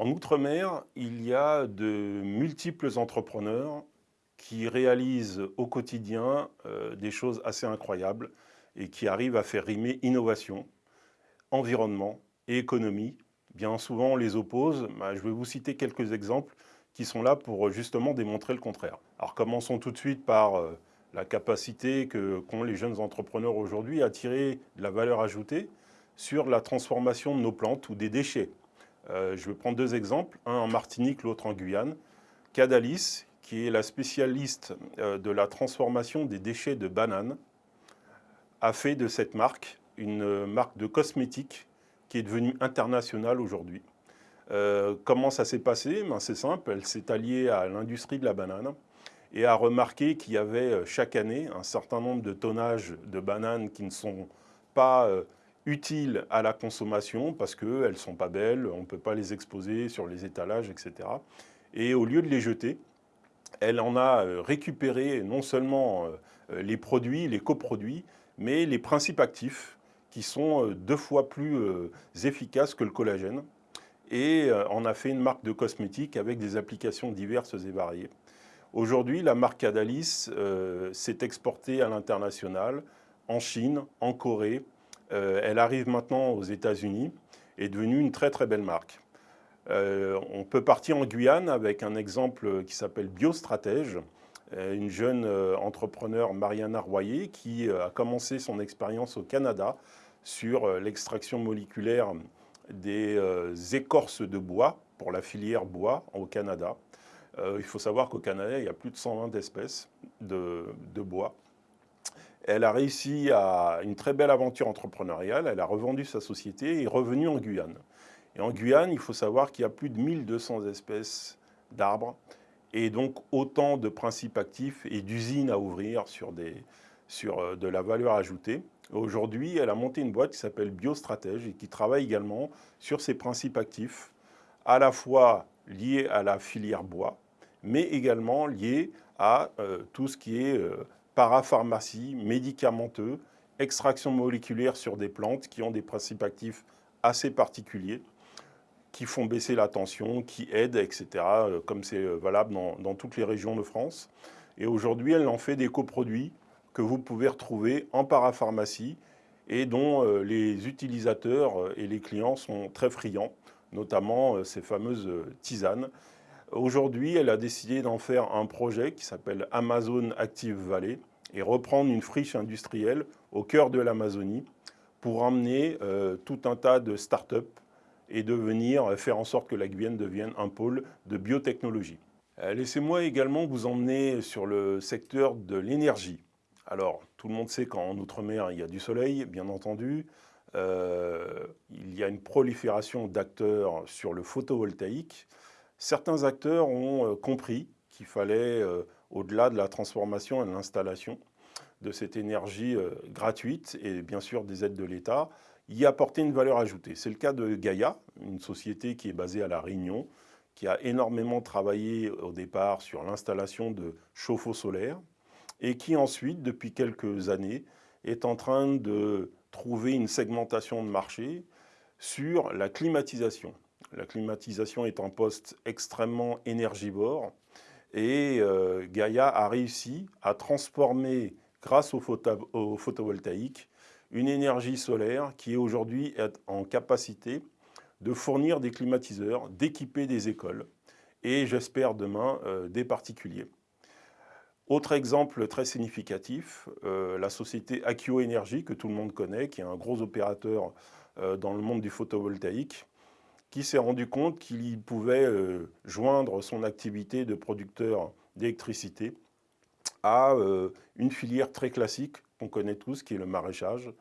En Outre-mer, il y a de multiples entrepreneurs qui réalisent au quotidien euh, des choses assez incroyables et qui arrivent à faire rimer innovation, environnement et économie. Bien souvent, on les oppose. Bah, je vais vous citer quelques exemples qui sont là pour justement démontrer le contraire. Alors commençons tout de suite par euh, la capacité qu'ont les jeunes entrepreneurs aujourd'hui à tirer de la valeur ajoutée sur la transformation de nos plantes ou des déchets. Euh, je vais prendre deux exemples, un en Martinique, l'autre en Guyane. Cadalis, qui est la spécialiste euh, de la transformation des déchets de bananes, a fait de cette marque une marque de cosmétiques qui est devenue internationale aujourd'hui. Euh, comment ça s'est passé? Ben, C'est simple, elle s'est alliée à l'industrie de la banane et a remarqué qu'il y avait euh, chaque année un certain nombre de tonnages de bananes qui ne sont pas euh, utiles à la consommation parce qu'elles ne sont pas belles, on ne peut pas les exposer sur les étalages, etc. Et au lieu de les jeter, elle en a récupéré non seulement les produits, les coproduits, mais les principes actifs qui sont deux fois plus efficaces que le collagène et on a fait une marque de cosmétiques avec des applications diverses et variées. Aujourd'hui, la marque Adalis euh, s'est exportée à l'international, en Chine, en Corée. Euh, elle arrive maintenant aux États-Unis et est devenue une très très belle marque. Euh, on peut partir en Guyane avec un exemple qui s'appelle Biostratège, une jeune entrepreneur, Mariana Royer, qui a commencé son expérience au Canada sur l'extraction moléculaire des euh, écorces de bois pour la filière bois au Canada. Euh, il faut savoir qu'au Canada, il y a plus de 120 espèces de, bois. Elle a réussi à une très belle aventure entrepreneuriale. Elle a revendu sa société et est revenue en Guyane. Et en Guyane, il faut savoir qu'il y a plus de 1200 espèces d'arbres et donc autant de principes actifs et d'usines à ouvrir sur, des, sur euh, de la valeur ajoutée. Aujourd'hui, elle a monté une boîte qui s'appelle Biostratège et qui travaille également sur ces principes actifs, à la fois liés à la filière bois, mais également liés à euh, tout ce qui est euh, parapharmacie, médicamenteux, extraction moléculaire sur des plantes qui ont des principes actifs assez particuliers, qui font baisser la tension, qui aident, etc., euh, comme c'est valable dans, toutes les régions de France. Et aujourd'hui, elle en fait des coproduits que vous pouvez retrouver en parapharmacie et dont euh, les utilisateurs euh, et les clients sont très friands, notamment euh, ces fameuses tisanes. Aujourd'hui, elle a décidé d'en faire un projet qui s'appelle Amazon Active Valley et reprendre une friche industrielle au cœur de l'Amazonie pour emmener tout un tas de start-up et de venir faire en sorte que la Guyane devienne un pôle de biotechnologie. Laissez-moi également vous emmener sur le secteur de l'énergie. Alors, tout le monde sait qu'en Outre-mer, il y a du soleil, bien entendu. Euh, il y a une prolifération d'acteurs sur le photovoltaïque. Certains acteurs ont euh, compris qu'il fallait, euh, au-delà de la transformation et de l'installation de cette énergie gratuite et bien sûr des aides de l'État, y apporter une valeur ajoutée. C'est le cas de Gaïa, une société qui est basée à La Réunion, qui a énormément travaillé au départ sur l'installation de chauffe-eau solaires, et qui ensuite, depuis quelques années, est en train de trouver une segmentation de marché sur la climatisation. La climatisation est un poste extrêmement énergivore et euh, Gaïa a réussi à transformer, grâce au, photovoltaïque, une énergie solaire qui est aujourd'hui en capacité de fournir des climatiseurs, d'équiper des écoles et j'espère demain euh, des particuliers. Autre exemple très significatif, euh, la société Akio Energy, que tout le monde connaît, qui est un gros opérateur euh, dans le monde du photovoltaïque, qui s'est rendu compte qu'il pouvait euh, joindre son activité de producteur d'électricité à une filière très classique qu'on connaît tous, qui est le maraîchage.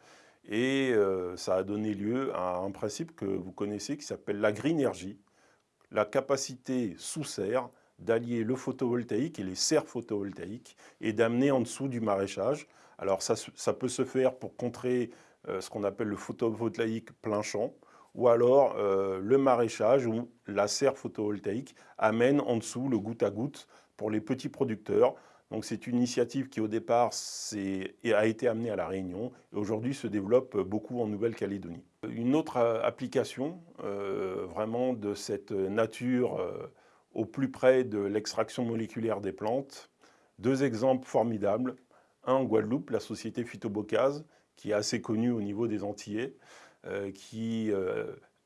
Et ça a donné lieu à un principe que vous connaissez qui s'appelle l'agrinergie, la capacité sous serre d'allier le photovoltaïque et les serres photovoltaïques et d'amener en dessous du maraîchage. Alors ça, peut se faire pour contrer euh, ce qu'on appelle le photovoltaïque plein champ, ou alors euh, le maraîchage où la serre photovoltaïque amène en dessous le goutte à goutte pour les petits producteurs. Donc c'est une initiative qui au départ a été amenée à La Réunion et aujourd'hui se développe beaucoup en Nouvelle-Calédonie. Une autre application vraiment de cette nature au plus près de l'extraction moléculaire des plantes, deux exemples formidables. Un en Guadeloupe, la société Phytobocase, qui est assez connue au niveau des Antillais, qui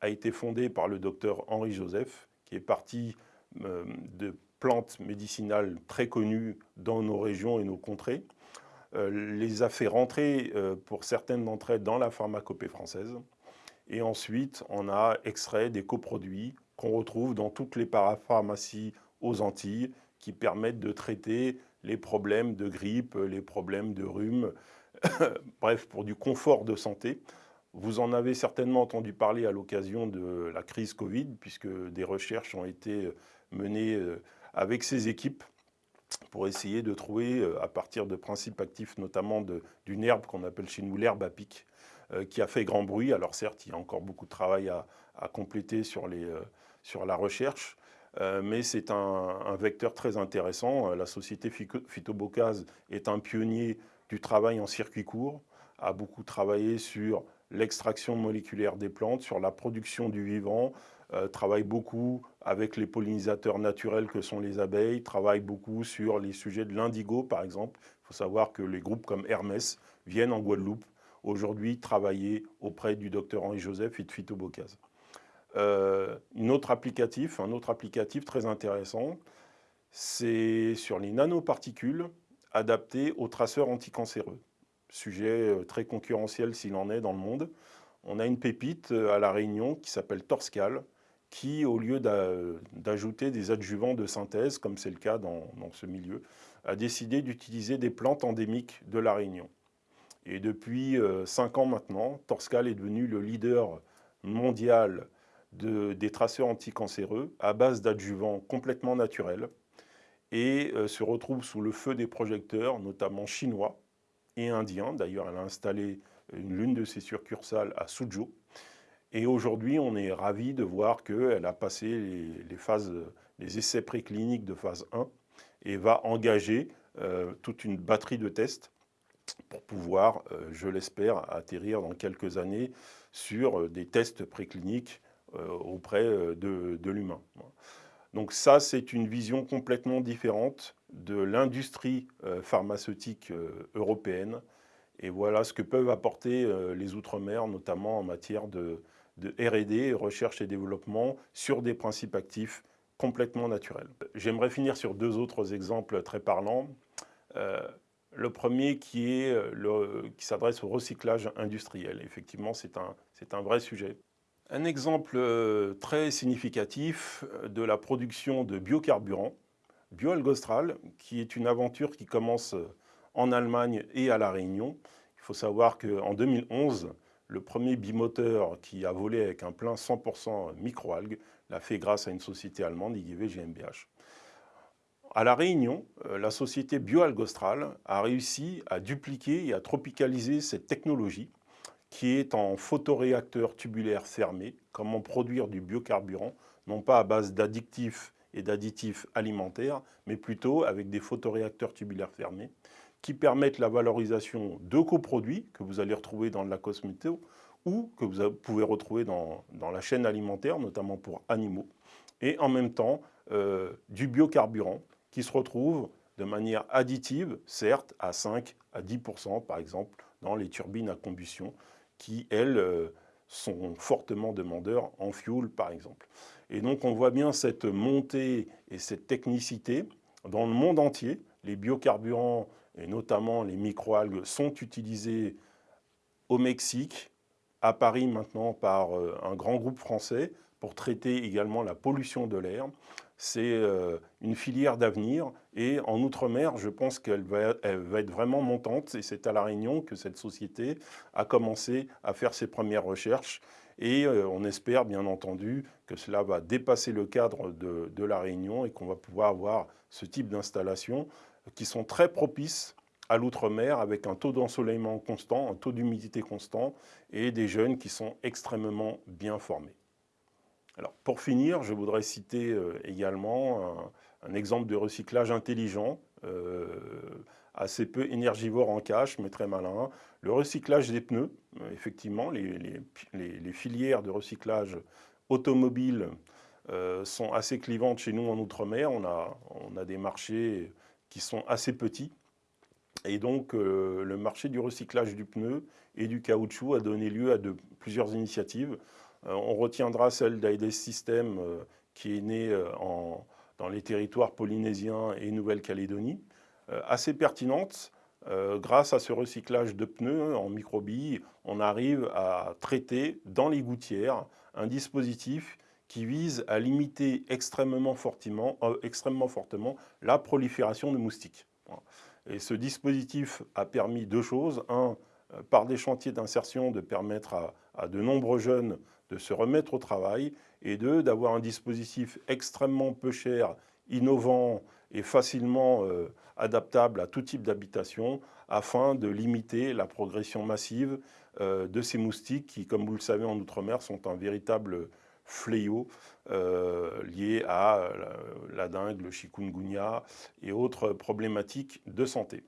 a été fondée par le docteur Henri Joseph, qui est parti de plantes médicinales très connues dans nos régions et nos contrées, euh, les a fait rentrer euh, pour certaines d'entre elles dans la pharmacopée française. Et ensuite, on a extrait des coproduits qu'on retrouve dans toutes les parapharmacies aux Antilles qui permettent de traiter les problèmes de grippe, les problèmes de rhume, bref, pour du confort de santé. Vous en avez certainement entendu parler à l'occasion de la crise Covid, puisque des recherches ont été menées euh, avec ces équipes pour essayer de trouver, euh, à partir de principes actifs, notamment d'une herbe qu'on appelle chez nous l'herbe à pic, euh, qui a fait grand bruit. Alors certes, il y a encore beaucoup de travail à, compléter sur, euh, la recherche, mais c'est un, vecteur très intéressant. La société Phytobocase est un pionnier du travail en circuit court, a beaucoup travaillé sur l'extraction moléculaire des plantes, sur la production du vivant, euh, travaille beaucoup avec les pollinisateurs naturels que sont les abeilles, travaille beaucoup sur les sujets de l'indigo par exemple. Il faut savoir que les groupes comme Hermès viennent en Guadeloupe aujourd'hui travailler auprès du docteur Henri Joseph et de. Euh, une autre applicatif, un autre applicatif très intéressant, c'est sur les nanoparticules adaptées aux traceurs anticancéreux. Sujet euh, très concurrentiel s'il en est dans le monde. On a une pépite à La Réunion qui s'appelle Torscal, qui, au lieu d'ajouter des adjuvants de synthèse, comme c'est le cas dans, ce milieu, a décidé d'utiliser des plantes endémiques de la Réunion. Et depuis euh, cinq ans maintenant, Torscal est devenu le leader mondial des traceurs anticancéreux à base d'adjuvants complètement naturels et euh, se retrouve sous le feu des projecteurs, notamment chinois et indiens. D'ailleurs, elle a installé l'une de ses succursales à Suzhou, et aujourd'hui, on est ravi de voir qu'elle a passé les, phases, les essais précliniques de phase 1 et va engager euh, toute une batterie de tests pour pouvoir, euh, je l'espère, atterrir dans quelques années sur euh, des tests précliniques auprès de l'humain. Donc ça, c'est une vision complètement différente de l'industrie pharmaceutique européenne. Et voilà ce que peuvent apporter les Outre-mer, notamment en matière de, R&D, recherche et développement, sur des principes actifs complètement naturels. J'aimerais finir sur deux autres exemples très parlants. Euh, le premier qui, s'adresse au recyclage industriel. Effectivement, c'est un, un vrai sujet. Un exemple euh, très significatif de la production de biocarburants, Bioalgostral, qui est une aventure qui commence en Allemagne et à La Réunion. Il faut savoir qu'en 2011, le premier bimoteur qui a volé avec un plein 100% microalgues l'a fait grâce à une société allemande, IGV GmbH. À La Réunion, euh, la société BioAlgostral a réussi à dupliquer et à tropicaliser cette technologie qui est en photoréacteur tubulaire fermé, comment produire du biocarburant, non pas à base d'addictifs et d'additifs alimentaires, mais plutôt avec des photoréacteurs tubulaires fermés, qui permettent la valorisation de coproduits que vous allez retrouver dans la cosméto ou que vous pouvez retrouver dans, la chaîne alimentaire, notamment pour animaux, et en même temps euh, du biocarburant qui se retrouve de manière additive, certes à 5 à 10% par exemple, dans les turbines à combustion, qui elles euh, sont fortement demandeurs en fuel par exemple. Et donc on voit bien cette montée et cette technicité dans le monde entier. Les biocarburants et notamment les microalgues, sont utilisées au Mexique, à Paris maintenant par euh, un grand groupe français pour traiter également la pollution de l'air. C'est euh, une filière d'avenir. Et en Outre-mer, je pense qu'elle va, être vraiment montante. Et c'est à La Réunion que cette société a commencé à faire ses premières recherches. Et euh, on espère bien entendu que cela va dépasser le cadre de, La Réunion et qu'on va pouvoir avoir ce type d'installation qui sont très propices à l'outre-mer avec un taux d'ensoleillement constant, un taux d'humidité constant et des jeunes qui sont extrêmement bien formés. Alors, pour finir, je voudrais citer euh, également un, exemple de recyclage intelligent euh, assez peu énergivore en cache, mais très malin. Le recyclage des pneus, effectivement, les, filières de recyclage automobile sont assez clivantes chez nous en Outre-mer. On a, des marchés qui sont assez petits. Et donc, le marché du recyclage du pneu et du caoutchouc a donné lieu à plusieurs initiatives. On retiendra celle d'Aides System qui est née dans les territoires polynésiens et Nouvelle-Calédonie, euh, assez pertinente. Euh, grâce à ce recyclage de pneus en microbilles, on arrive à traiter dans les gouttières un dispositif qui vise à limiter extrêmement euh, extrêmement fortement la prolifération de moustiques. Et ce dispositif a permis deux choses. Un, par des chantiers d'insertion, de permettre à, à, de nombreux jeunes de se remettre au travail, et deux, d'avoir un dispositif extrêmement peu cher, innovant et facilement adaptable à tout type d'habitation afin de limiter la progression massive euh, de ces moustiques qui, comme vous le savez en Outre-mer, sont un véritable fléau euh, lié à la, la, dingue, le chikungunya et autres problématiques de santé.